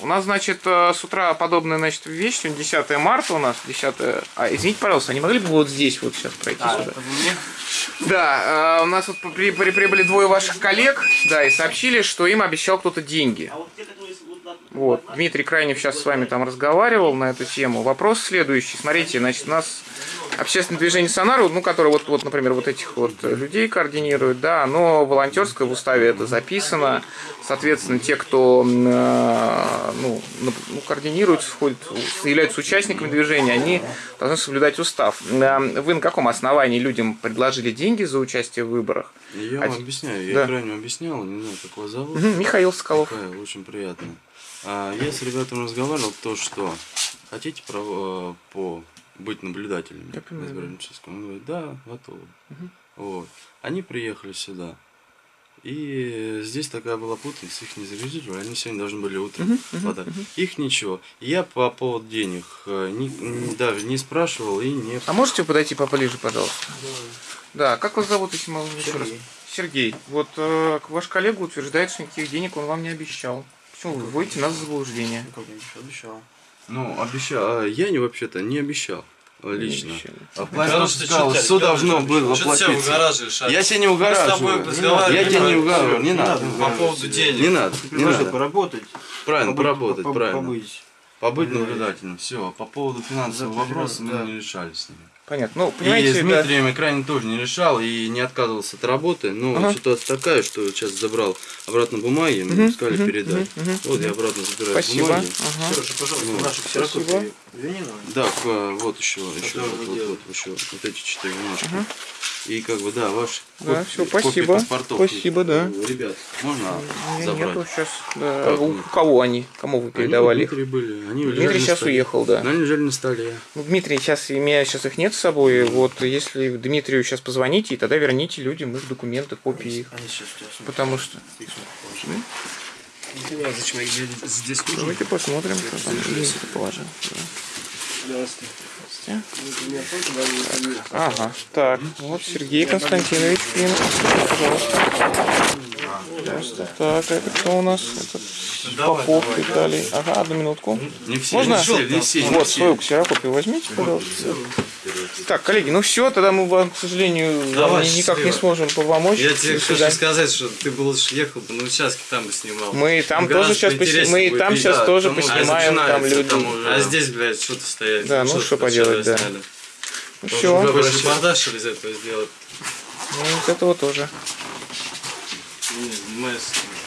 У нас, значит, э, с утра подобная, значит, вещь. Сегодня 10 марта у нас. 10... А, извините, пожалуйста, а не могли бы вот здесь вот сейчас пройти А, сюда? Да, э, у нас вот при- при- прибыли двое ваших коллег, да, и сообщили, что им обещал кто-то деньги. Вот, Дмитрий Крайнев сейчас с вами там разговаривал на эту тему. Вопрос следующий. Смотрите, значит, у нас общественное движение Сонару, ну, которое вот, вот, например, вот этих вот людей координирует, да, оно волонтерское, в уставе это записано. Соответственно, те, кто э, ну, ну, координируют, входят, являются участниками движения, они должны соблюдать устав. Э, Вы на каком основании людям предложили деньги за участие в выборах? Я вам те- объясняю, я да. крайне объяснял, не знаю, как вас зовут. Мгм, Михаил Соколов. Михаил, очень приятно. А, я с ребятами разговаривал, то, что хотите э, по быть наблюдателями Я понимаю, на? Он говорит, да, готовы. Вот. Они приехали сюда. И здесь такая была путаница, их не зарегистрировали, они сегодня должны были утром подать. Их ничего. Я по поводу денег э, ни- ни- даже не спрашивал и не... А можете подойти поближе, пожалуйста? Да, как вас зовут, если могу еще раз? Сергей. Вот э, ваш коллега утверждает, что никаких денег он вам не обещал. Почему вы вводите нас в заблуждение? Как я еще обещал. Ну, обещал. а Я не вообще-то не обещал э, лично. А просто ты сказал, все должно было а? Я тебя не угораживаю. разговаривали, Я тебя не угораживаю. Не Не надо. По поводу денег. Не надо. Не надо. поработать. Правильно, поработать, по- правильно. Побыть. Наблюдательным. Все. По поводу финансового За вопроса мы да. не решали с ними. Понятно. Ну, И понимаете, с да. Дмитрием я крайне тоже не решал и не отказывался от работы. Но Ага. ситуация такая, что сейчас забрал обратно бумаги, мне сказали передать. Вот я обратно забираю Спасибо. бумаги. Ага. Сережа, пожалуйста, Ну, наши спасибо. ксерокопии верни нам. Да, вот еще, еще, вот, вот, вот, еще, вот эти четыре бумажки. И как бы, да, ваш Да, всё, спасибо. Спасибо, да. Ребят, можно Я забрать? нету сейчас. Да. Как У кого они? Кому вы Они передавали у их? Дмитрия были, они Дмитрий сейчас столе. уехал, да. Они лежали на столе. Ну, Дмитрий, сейчас, у меня сейчас их нет с собой. Вот если Дмитрию сейчас позвоните, тогда верните людям их документы, копии их. Они сейчас сумки. Потому что... Их. Не понимаю, зачем я здесь- тоже. Давайте посмотрим, что там Дмитрий положил. Ага, так, вот Сергей Константинович Клин, пожалуйста. Так, это кто у нас? Это Попов Виталий. Ага, одну минутку. Не все, Можно? не все, не все, не Вот, свою ксерокопию возьмите, пожалуйста. Так, коллеги, ну все, тогда мы вам, к сожалению, Давай, ни- никак не сможем помочь. Я тебе хочу сказать, что ты бы лучше ехал бы на участке, там бы снимал. Мы там Ну, тоже сейчас поснимаем, мы и будет там сейчас да, тоже поснимаем, там люди. там уже- А здесь, блядь, что-то стоять. Да, ну, что поделать, да. Сняли. Ну все, репортаж что ли, из этого сделать? ну, из этого тоже. Не, с-